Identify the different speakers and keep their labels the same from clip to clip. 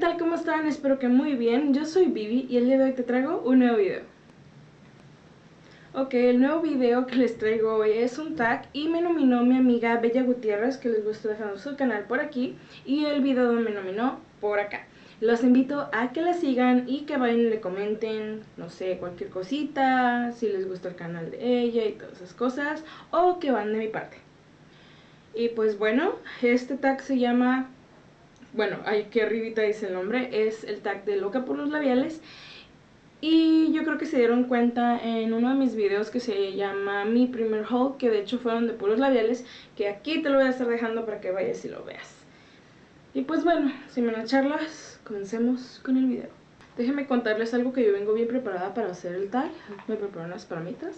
Speaker 1: tal? ¿Cómo están? Espero que muy bien. Yo soy Vivi y el día de hoy te traigo un nuevo video. Ok, el nuevo video que les traigo hoy es un tag y me nominó mi amiga Bella Gutiérrez, que les gusta dejando su canal por aquí, y el video me nominó por acá. Los invito a que la sigan y que vayan y le comenten, no sé, cualquier cosita, si les gusta el canal de ella y todas esas cosas, o que van de mi parte. Y pues bueno, este tag se llama, bueno, aquí arribita dice el nombre, es el tag de Loca por los Labiales. Y yo creo que se dieron cuenta en uno de mis videos que se llama Mi primer haul, que de hecho fueron de puros labiales, que aquí te lo voy a estar dejando para que vayas y lo veas. Y pues bueno, sin menos charlas, comencemos con el video. Déjenme contarles algo que yo vengo bien preparada para hacer el tag. Me preparo unas palomitas.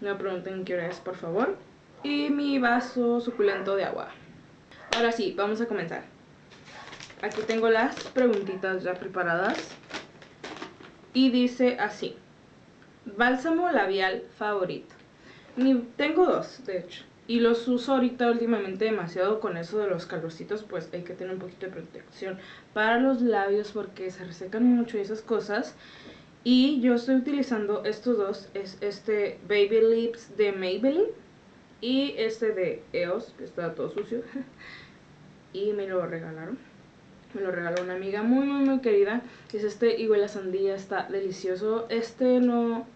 Speaker 1: No me pregunten qué hora es, por favor. Y mi vaso suculento de agua. Ahora sí, vamos a comenzar. Aquí tengo las preguntitas ya preparadas y dice así. Bálsamo labial favorito. tengo dos, de hecho. Y los uso ahorita últimamente demasiado con eso de los calorcitos, pues hay que tener un poquito de protección para los labios porque se resecan mucho y esas cosas. Y yo estoy utilizando estos dos, es este Baby Lips de Maybelline y este de EOS, que está todo sucio. y me lo regalaron. Me lo regaló una amiga muy, muy, muy querida. Es este y la sandía, está delicioso. Este no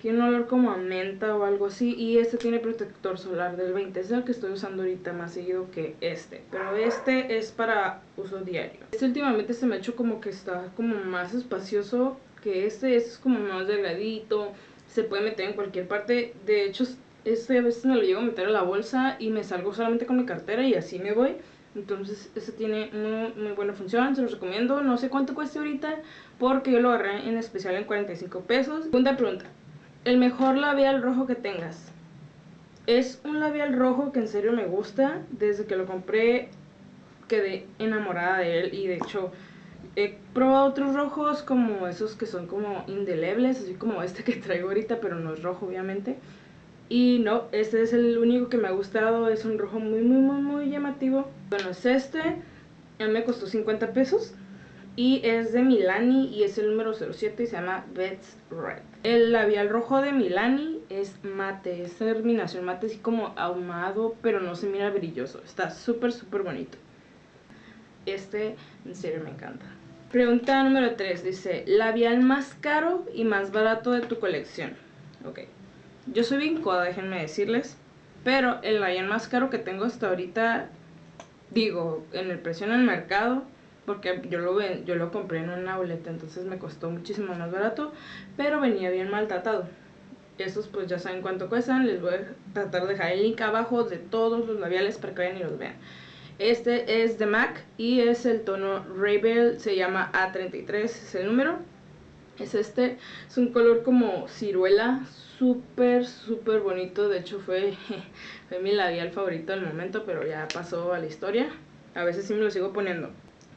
Speaker 1: tiene un olor como a menta o algo así. Y este tiene protector solar del 20. Es el que estoy usando ahorita más seguido que este. Pero este es para uso diario. Este últimamente se me ha hecho como que está como más espacioso que este. Este es como más delgadito. Se puede meter en cualquier parte. De hecho, este a veces me lo llevo a meter a la bolsa y me salgo solamente con mi cartera y así me voy. Entonces, este tiene muy, buena función, se los recomiendo. No sé cuánto cueste ahorita, porque yo lo agarré en especial en 45 pesos. Segunda pregunta, el mejor labial rojo que tengas. Es un labial rojo que en serio me gusta. Desde que lo compré quedé enamorada de él y de hecho he probado otros rojos como esos que son como indelebles, así como este que traigo ahorita, pero no es rojo obviamente. Y no, este es el único que me ha gustado, es un rojo muy muy muy muy llamativo. Bueno, es este, él me costó 50 pesos y es de Milani y es el número 07 y se llama Bets Red. El labial rojo de Milani es mate, es terminación mate así como ahumado, pero no se mira brilloso, está súper súper bonito. Este en serio me encanta. Pregunta número 3, dice, labial más caro y más barato de tu colección. Ok. Yo soy bien coda, déjenme decirles. Pero el labial más caro que tengo hasta ahorita, digo, en el precio en el mercado, porque yo lo, yo lo compré en una boleta, entonces me costó muchísimo más barato, pero venía bien maltratado. Estos pues ya saben cuánto cuestan, les voy a tratar de dejar el link abajo de todos los labiales para que vayan y los vean. Este es de MAC y es el tono Rebel, se llama A33, es el número. Es este, es un color como ciruela, súper, súper bonito. De hecho fue, fue mi labial favorito del momento, pero ya pasó a la historia. A veces sí me lo sigo poniendo.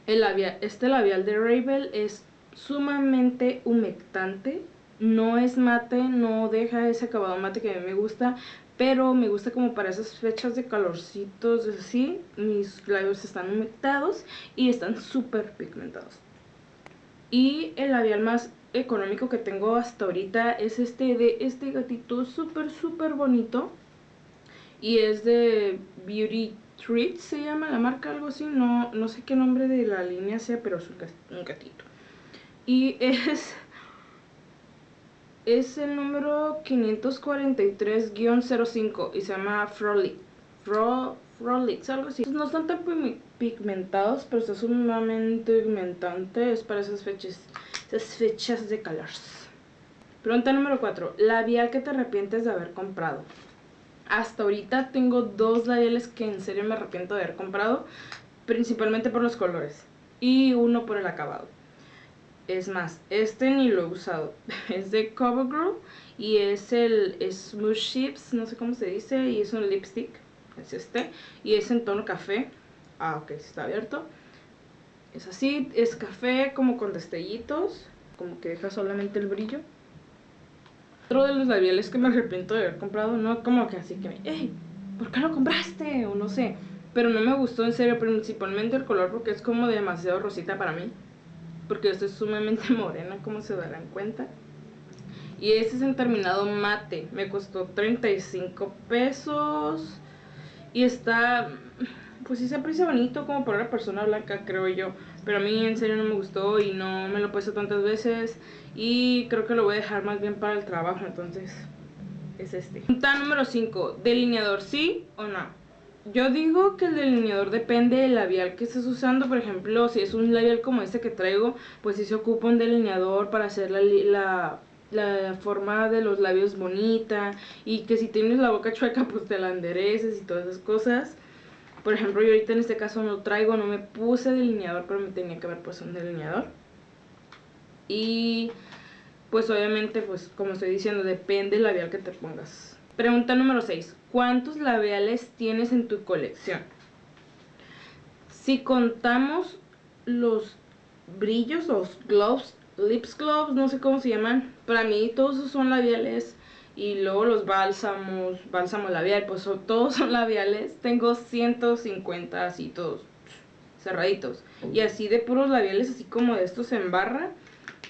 Speaker 1: El este labial de Rebel es sumamente humectante. No es mate, no deja ese acabado mate que a mí me gusta. Pero me gusta como para esas fechas de calorcitos así. Mis labios están humectados y están súper pigmentados. Y el labial más económico que tengo hasta ahorita es este de este gatito súper súper bonito. Y es de Beauty Treat se llama la marca algo así. No, no sé qué nombre de la línea sea pero es un gatito. Y es es el número 543-05 y se llama Frolic Fro, Frolic, algo así. No están tan pigmentados pero está sumamente pigmentante es para esas fechas fechas de calor. Pregunta número 4. Labial que te arrepientes de haber comprado. Hasta ahorita tengo dos labiales que en serio me arrepiento de haber comprado. Principalmente por los colores. Y uno por el acabado. Es más, este ni lo he usado. Es de CoverGirl. Y es el Smooth Chips, no sé cómo se dice. Y es un lipstick. Es este. Y es en tono café. Ah, ok, está abierto. Es así, es café como con destellitos, como que deja solamente el brillo. Otro de los labiales que me arrepiento de haber comprado, no como que así que, hey, ¿por qué lo compraste? O no sé, pero no me gustó en serio, principalmente el color porque es como demasiado rosita para mí. porque yo estoy sumamente morena, como se darán cuenta. Y este es en terminado mate, me costó 35 pesos. Y está, pues sí se aprecia bonito como para una persona blanca, creo yo. Pero a mí en serio no me gustó y no me lo he puesto tantas veces. Y creo que lo voy a dejar más bien para el trabajo, entonces es este. Punta número 5, delineador, ¿sí o no? Yo digo que el delineador depende del labial que estés usando. Por ejemplo, si es un labial como este que traigo, pues si se ocupa un delineador para hacer la, la, forma de los labios bonita. Y que si tienes la boca chueca, pues te la endereces y todas esas cosas. Por ejemplo, yo ahorita en este caso no traigo, no me puse delineador, pero me tenía que haber puesto un delineador. Y pues obviamente, pues como estoy diciendo, depende del labial que te pongas. Pregunta número 6. ¿Cuántos labiales tienes en tu colección? Si contamos los brillos, los gloves, lips gloves, no sé cómo se llaman. Para mí todos esos son labiales. Y luego los bálsamos, bálsamo labial, pues todos son labiales. Tengo 150 así todos cerraditos. Y así de puros labiales, así como de estos en barra,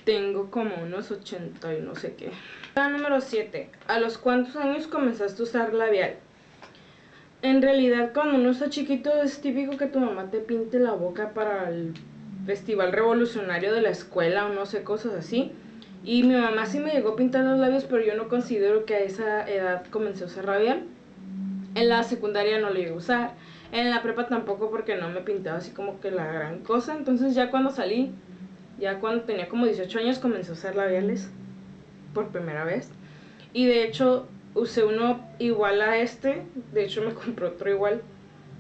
Speaker 1: tengo como unos 80 y no sé qué. Número 7. ¿A los cuántos años comenzaste a usar labial? En realidad cuando uno está chiquito es típico que tu mamá te pinte la boca para el festival revolucionario de la escuela o no sé, cosas así. Y mi mamá sí me llegó a pintar los labios, pero yo no considero que a esa edad comencé a usar labial. En la secundaria no lo iba a usar. En la prepa tampoco porque no me pintaba así como que la gran cosa. Entonces ya cuando salí, ya cuando tenía como 18 años comencé a usar labiales por primera vez. Y de hecho usé uno igual a este, de hecho me compré otro igual.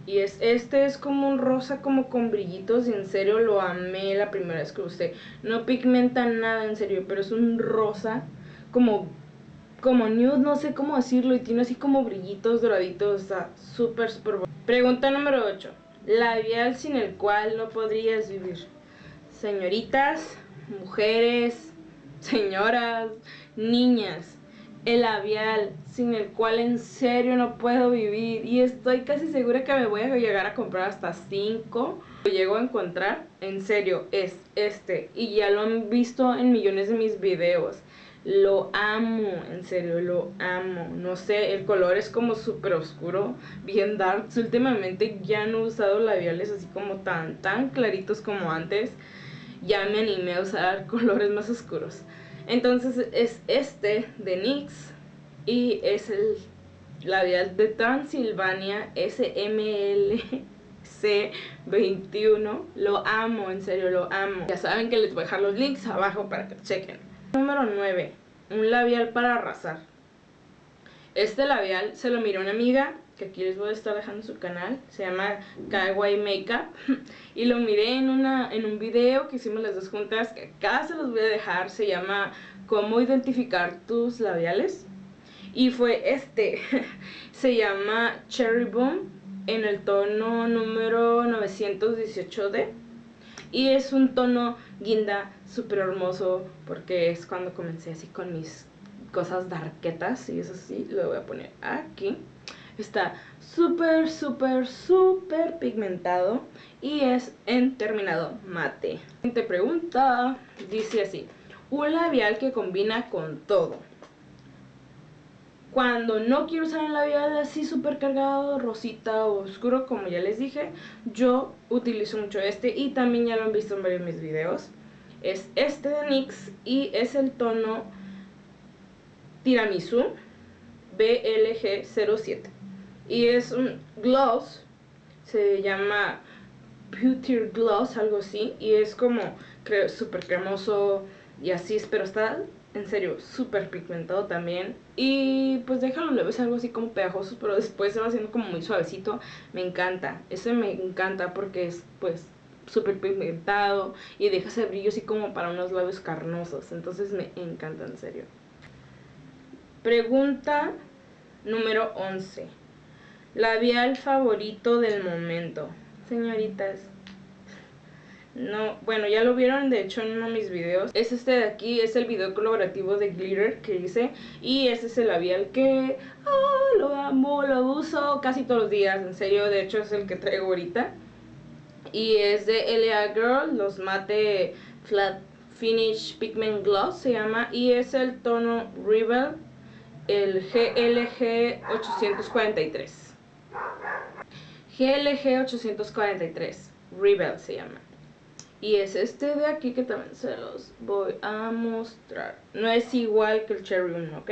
Speaker 1: Y es este es como un rosa como con brillitos y en serio lo amé la primera vez que usé. No pigmenta nada en serio, pero es un rosa como como nude, no sé cómo decirlo, y tiene así como brillitos doraditos, está súper, súper bueno. Pregunta número 8. Labial sin el cual no podrías vivir. Señoritas, mujeres, señoras, niñas, el labial sin el cual en serio no puedo vivir y estoy casi segura que me voy a llegar a comprar hasta 5 lo llego a encontrar en serio es este y ya lo han visto en millones de mis videos lo amo, en serio, lo amo. No sé, el color es como súper oscuro, bien dark. Últimamente ya no he usado labiales así como tan, tan claritos como antes. Ya me animé a usar colores más oscuros. Entonces es este de NYX y es el labial de Transilvania SMLC21. Lo amo, en serio, lo amo. Ya saben que les voy a dejar los links abajo para que chequen. Número 9. Un labial para arrasar. Este labial se lo miró una amiga que aquí les voy a estar dejando su canal, se llama Kawaii Makeup y lo miré en, una, en un video que hicimos las dos juntas, que acá se los voy a dejar, se llama Cómo identificar tus labiales y fue este, se llama Cherry Boom en el tono número 918D y es un tono guinda súper hermoso porque es cuando comencé así con mis cosas darketas y eso sí, lo voy a poner aquí Está súper, súper, súper pigmentado y es en terminado mate. Siguiente pregunta, dice así, un labial que combina con todo. Cuando no quiero usar un labial así súper cargado, rosita o oscuro, como ya les dije, yo utilizo mucho este y también ya lo han visto en varios de mis videos. Es este de NYX y es el tono Tiramisu BLG07 y es un gloss, se llama Beauty Gloss, algo así, y es como creo súper cremoso y así, pero está en serio súper pigmentado también y pues déjalo le ves algo así como pegajoso, pero después se va haciendo como muy suavecito, me encanta, ese me encanta porque es pues súper pigmentado y deja ese brillo así como para unos labios carnosos, entonces me encanta en serio. Pregunta número 11. Labial favorito del momento. Señoritas. No, bueno, ya lo vieron de hecho en uno de mis videos. Es este de aquí, es el video colaborativo de Glitter que hice. Y este es el labial que oh, lo amo, lo uso casi todos los días. En serio, de hecho es el que traigo ahorita. Y es de LA Girl, los mate Flat Finish Pigment Gloss se llama y es el tono Rebel, el GLG 843. GLG 843, Rebel se llama. Y es este de aquí que también se los voy a mostrar. No es igual que el Cherry 1, ¿ok?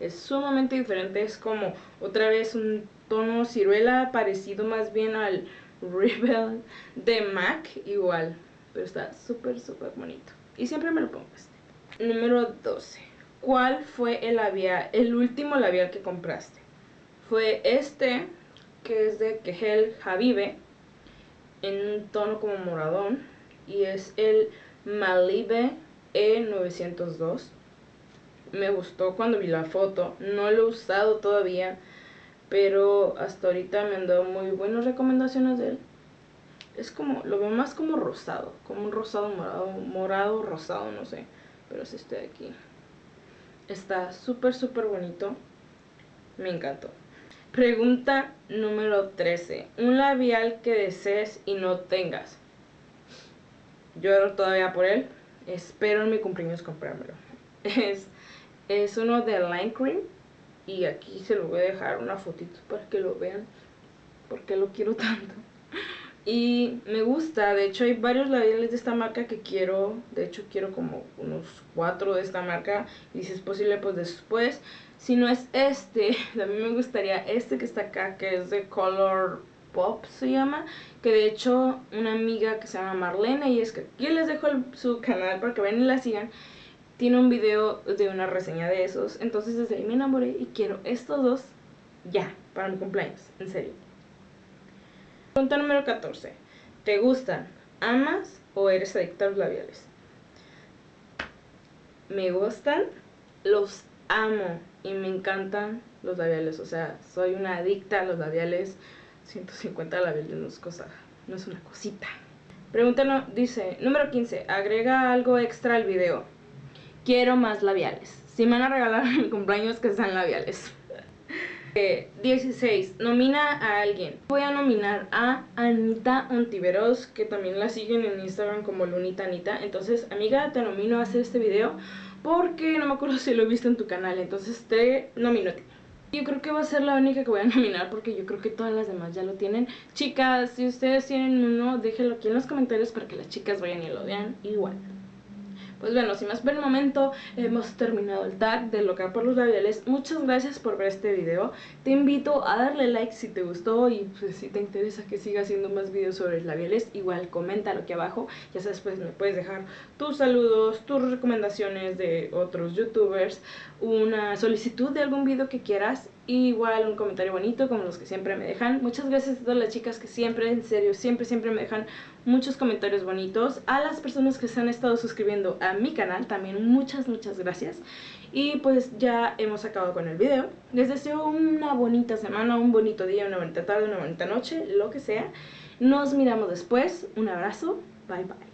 Speaker 1: Es sumamente diferente, es como otra vez un tono ciruela parecido más bien al Rebel de MAC, igual. Pero está súper, súper bonito. Y siempre me lo pongo este. Número 12. ¿Cuál fue el labial, el último labial que compraste? Fue este, que es de Kehel Habibe, en un tono como moradón y es el Malibe E902. Me gustó cuando vi la foto, no lo he usado todavía, pero hasta ahorita me han dado muy buenas recomendaciones de él. Es como, lo veo más como rosado, como un rosado morado, morado rosado, no sé, pero es este de aquí. Está súper, súper bonito, me encantó. Pregunta número 13. Un labial que desees y no tengas lloro todavía por él. Espero en mi cumpleaños comprármelo. Es, es uno de Line Cream. Y aquí se lo voy a dejar una fotito para que lo vean. Porque lo quiero tanto. Y me gusta, de hecho hay varios labiales de esta marca que quiero, de hecho quiero como unos cuatro de esta marca y si es posible pues después, si no es este, mí me gustaría este que está acá que es de Color Pop se llama, que de hecho una amiga que se llama Marlene, y es que aquí les dejo su canal para que vean y la sigan, tiene un video de una reseña de esos, entonces desde ahí me enamoré y quiero estos dos ya, para mi cumpleaños, en serio. Pregunta número 14. ¿Te gustan, amas o eres adicta a los labiales? Me gustan, los amo y me encantan los labiales, o sea, soy una adicta a los labiales 150 labiales no es cosa, no es una cosita. Pregunta no, dice, número 15, agrega algo extra al video. Quiero más labiales. Si me van a regalar mi cumpleaños, que sean labiales. 16. Eh, nomina a alguien. Voy a nominar a Anita Ontiveros, que también la siguen en Instagram como Lunita Anita. Entonces, amiga, te nomino a hacer este video porque no me acuerdo si lo he visto en tu canal. Entonces, te nomino. Yo creo que va a ser la única que voy a nominar porque yo creo que todas las demás ya lo tienen. Chicas, si ustedes tienen uno, déjenlo aquí en los comentarios para que las chicas vayan y lo vean igual. Pues bueno, sin más por el momento, hemos terminado el tag de local por los labiales. Muchas gracias por ver este video. Te invito a darle like si te gustó y pues, si te interesa que siga haciendo más videos sobre labiales, igual coméntalo aquí abajo. Ya sabes, pues me puedes dejar tus saludos, tus recomendaciones de otros youtubers, una solicitud de algún video que quieras igual un comentario bonito como los que siempre me dejan. Muchas gracias a todas las chicas que siempre, en serio, siempre, siempre me dejan muchos comentarios bonitos. A las personas que se han estado suscribiendo a mi canal también muchas, muchas gracias. Y pues ya hemos acabado con el video. Les deseo una bonita semana, un bonito día, una bonita tarde, una bonita noche, lo que sea. Nos miramos después. Un abrazo. Bye bye.